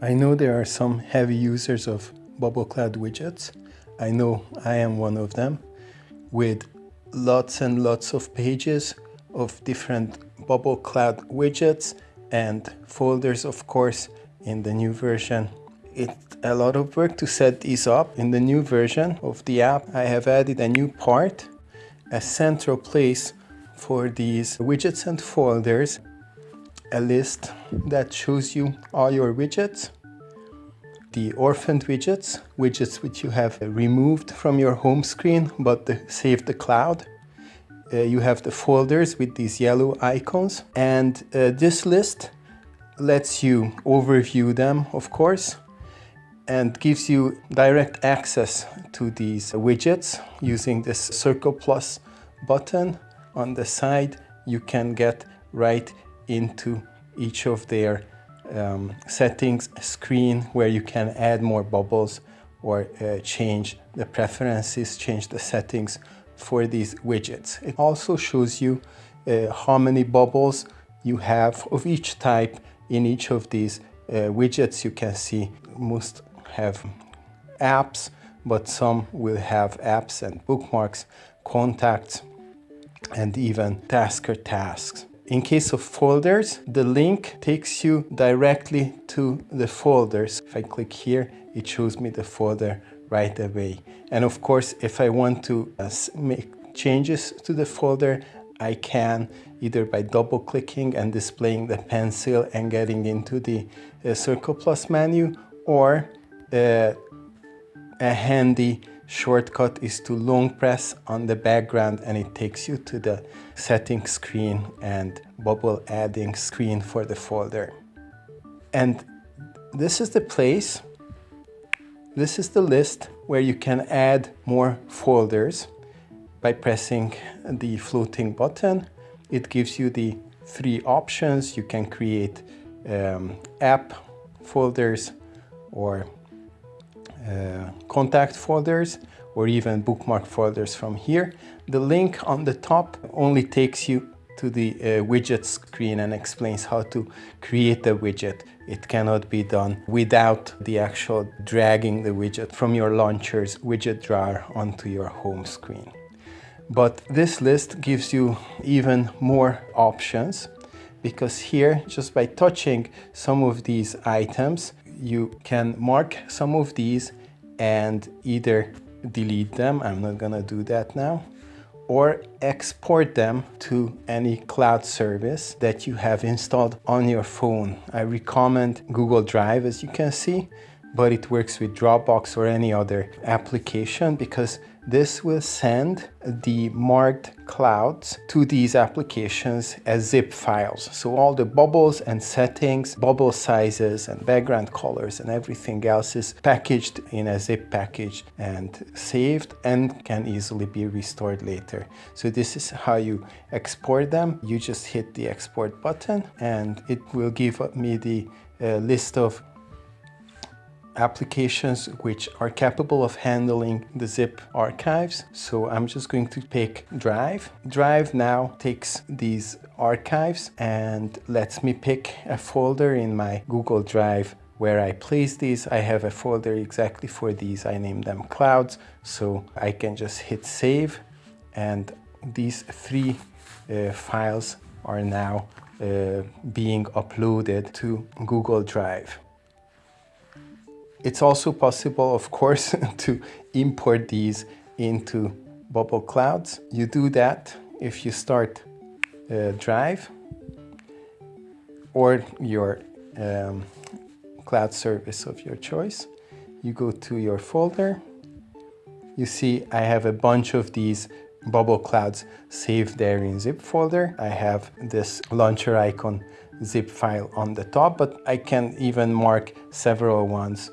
I know there are some heavy users of Bubble Cloud widgets. I know I am one of them with lots and lots of pages of different Bubble Cloud widgets and folders, of course, in the new version. It's a lot of work to set these up. In the new version of the app, I have added a new part, a central place for these widgets and folders, a list that shows you all your widgets, the orphaned widgets, widgets which you have removed from your home screen but saved save the cloud. Uh, you have the folders with these yellow icons and uh, this list lets you overview them of course and gives you direct access to these widgets using this circle plus button on the side you can get right into each of their um, settings screen where you can add more bubbles or uh, change the preferences, change the settings for these widgets. It also shows you uh, how many bubbles you have of each type in each of these uh, widgets. You can see most have apps, but some will have apps and bookmarks, contacts, and even tasker tasks. In case of folders, the link takes you directly to the folders. If I click here, it shows me the folder right away. And of course, if I want to uh, make changes to the folder, I can either by double clicking and displaying the pencil and getting into the uh, Circle Plus menu or uh, a handy shortcut is to long press on the background and it takes you to the settings screen and bubble adding screen for the folder. And this is the place, this is the list where you can add more folders by pressing the floating button. It gives you the three options. You can create um, app folders or contact folders or even bookmark folders from here. The link on the top only takes you to the uh, widget screen and explains how to create a widget. It cannot be done without the actual dragging the widget from your launcher's widget drawer onto your home screen. But this list gives you even more options because here, just by touching some of these items, you can mark some of these and either delete them, I'm not gonna do that now, or export them to any cloud service that you have installed on your phone. I recommend Google Drive as you can see, but it works with Dropbox or any other application because this will send the marked clouds to these applications as zip files. So all the bubbles and settings, bubble sizes and background colors and everything else is packaged in a zip package and saved and can easily be restored later. So this is how you export them. You just hit the export button and it will give me the uh, list of applications which are capable of handling the zip archives. So I'm just going to pick Drive. Drive now takes these archives and lets me pick a folder in my Google Drive where I place these. I have a folder exactly for these. I name them clouds. So I can just hit save and these three uh, files are now uh, being uploaded to Google Drive. It's also possible, of course, to import these into Bubble Clouds. You do that if you start uh, Drive or your um, cloud service of your choice. You go to your folder. You see I have a bunch of these bubble clouds saved there in zip folder. I have this launcher icon zip file on the top, but I can even mark several ones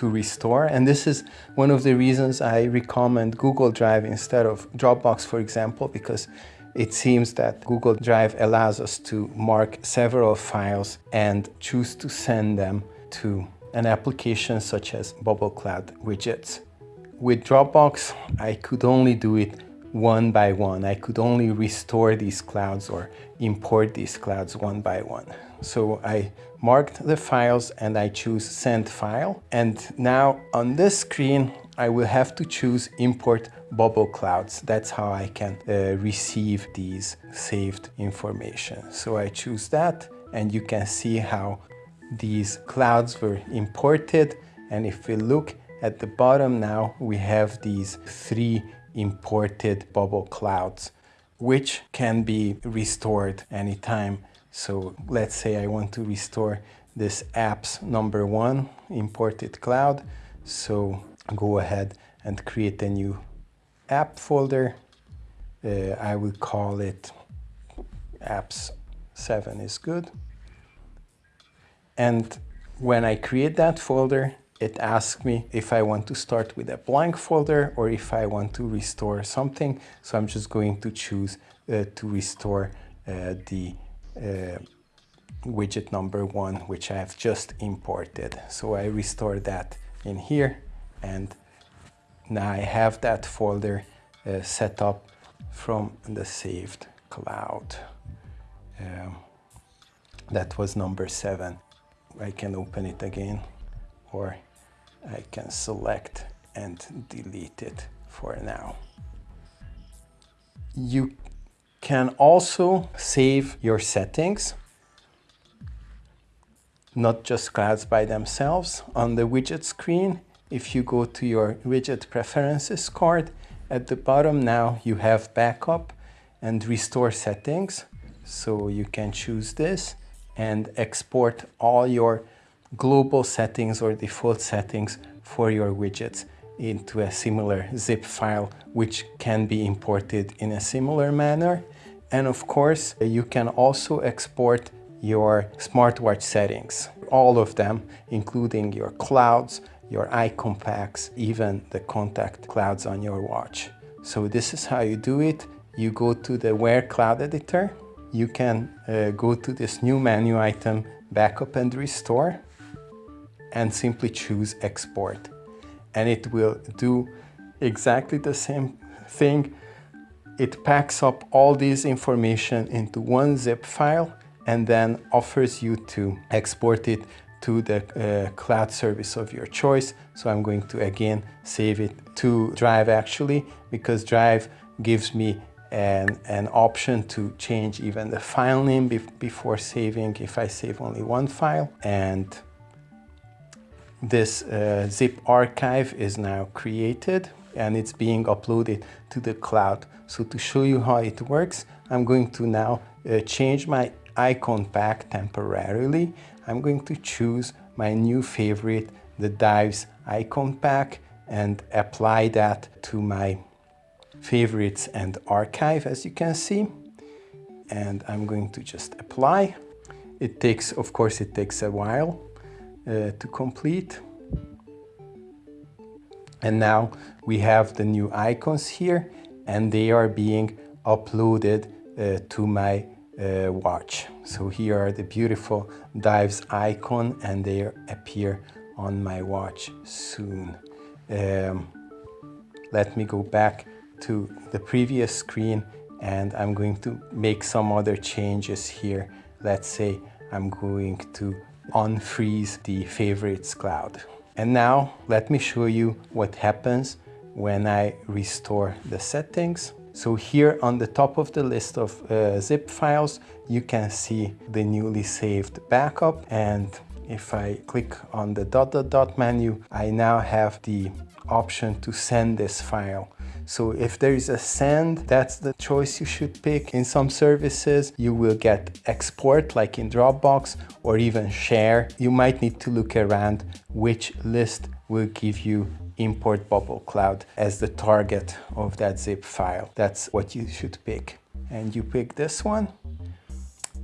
to restore. And this is one of the reasons I recommend Google Drive instead of Dropbox, for example, because it seems that Google Drive allows us to mark several files and choose to send them to an application such as Bubble Cloud widgets. With Dropbox, I could only do it one by one. I could only restore these clouds or import these clouds one by one. So I marked the files and I choose send file. And now on this screen, I will have to choose import bubble clouds. That's how I can uh, receive these saved information. So I choose that and you can see how these clouds were imported. And if we look at the bottom now, we have these three imported bubble clouds, which can be restored anytime. So let's say I want to restore this apps number one imported cloud. So go ahead and create a new app folder. Uh, I will call it apps 7 is good. And when I create that folder, it asks me if I want to start with a blank folder or if I want to restore something. So I'm just going to choose uh, to restore uh, the widget number one, which I have just imported. So I restore that in here and now I have that folder uh, set up from the saved cloud. Um, that was number seven. I can open it again or I can select and delete it for now. You can also save your settings, not just clouds by themselves. On the widget screen, if you go to your widget preferences card, at the bottom now you have backup and restore settings. So you can choose this and export all your global settings or default settings for your widgets into a similar zip file which can be imported in a similar manner. And of course, you can also export your smartwatch settings, all of them, including your clouds, your icon packs, even the contact clouds on your watch. So this is how you do it. You go to the Wear Cloud Editor. You can uh, go to this new menu item, Backup and Restore and simply choose export. And it will do exactly the same thing. It packs up all this information into one zip file and then offers you to export it to the uh, cloud service of your choice. So I'm going to again save it to Drive actually because Drive gives me an, an option to change even the file name be before saving if I save only one file and this uh, zip archive is now created and it's being uploaded to the cloud. So to show you how it works, I'm going to now uh, change my icon pack temporarily. I'm going to choose my new favorite, the Dives icon pack and apply that to my favorites and archive as you can see. And I'm going to just apply. It takes, of course, it takes a while uh, to complete. And now we have the new icons here and they are being uploaded uh, to my uh, watch. So here are the beautiful dives icon and they appear on my watch soon. Um, let me go back to the previous screen and I'm going to make some other changes here. Let's say I'm going to unfreeze the favorites cloud. And now let me show you what happens when I restore the settings. So here on the top of the list of uh, zip files, you can see the newly saved backup. And if I click on the dot dot dot menu, I now have the option to send this file so if there is a send, that's the choice you should pick. In some services, you will get export like in Dropbox or even share. You might need to look around which list will give you import bubble cloud as the target of that zip file. That's what you should pick. And you pick this one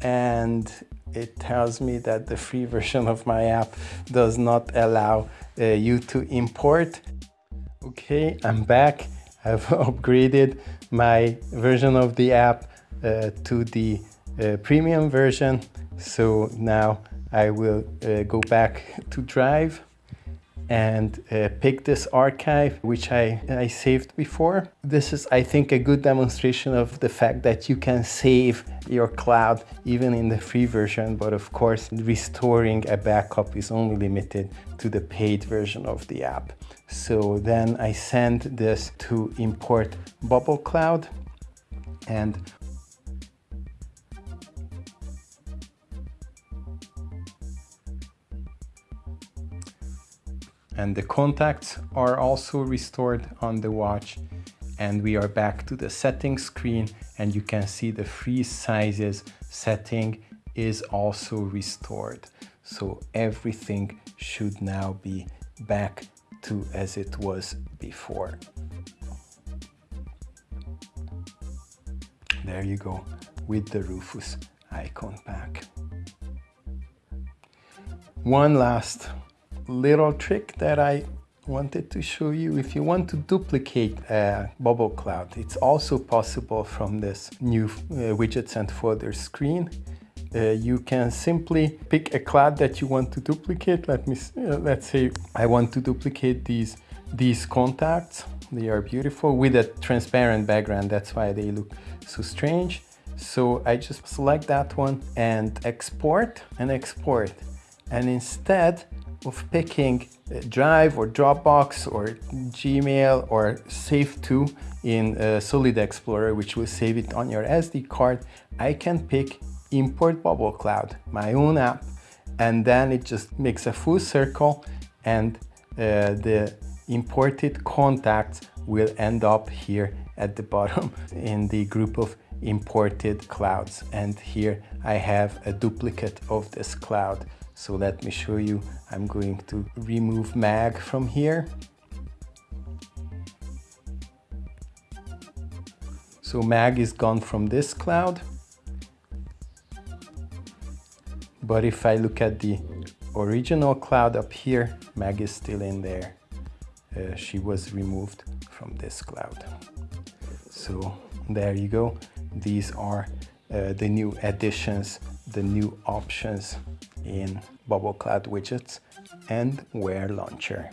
and it tells me that the free version of my app does not allow uh, you to import. Okay, I'm back I've upgraded my version of the app uh, to the uh, premium version. So now I will uh, go back to Drive and uh, pick this archive which I, I saved before. This is I think a good demonstration of the fact that you can save your cloud even in the free version but of course restoring a backup is only limited to the paid version of the app. So then I send this to import Bubble Cloud and and the contacts are also restored on the watch. And we are back to the settings screen and you can see the free sizes setting is also restored. So everything should now be back to as it was before. There you go with the Rufus icon back. One last little trick that I wanted to show you. If you want to duplicate a bubble cloud it's also possible from this new uh, widgets and folders screen. Uh, you can simply pick a cloud that you want to duplicate. Let me uh, let's say I want to duplicate these these contacts. They are beautiful with a transparent background. That's why they look so strange. So I just select that one and export and export. And instead of picking Drive or Dropbox or Gmail or Save to in uh, Solid Explorer, which will save it on your SD card, I can pick Import Bubble Cloud, my own app, and then it just makes a full circle and uh, the imported contacts will end up here at the bottom in the group of imported clouds. And here I have a duplicate of this cloud. So let me show you. I'm going to remove mag from here. So mag is gone from this cloud. But if I look at the original cloud up here, mag is still in there. Uh, she was removed from this cloud. So there you go. These are uh, the new additions, the new options in Bubble Cloud widgets and Wear Launcher.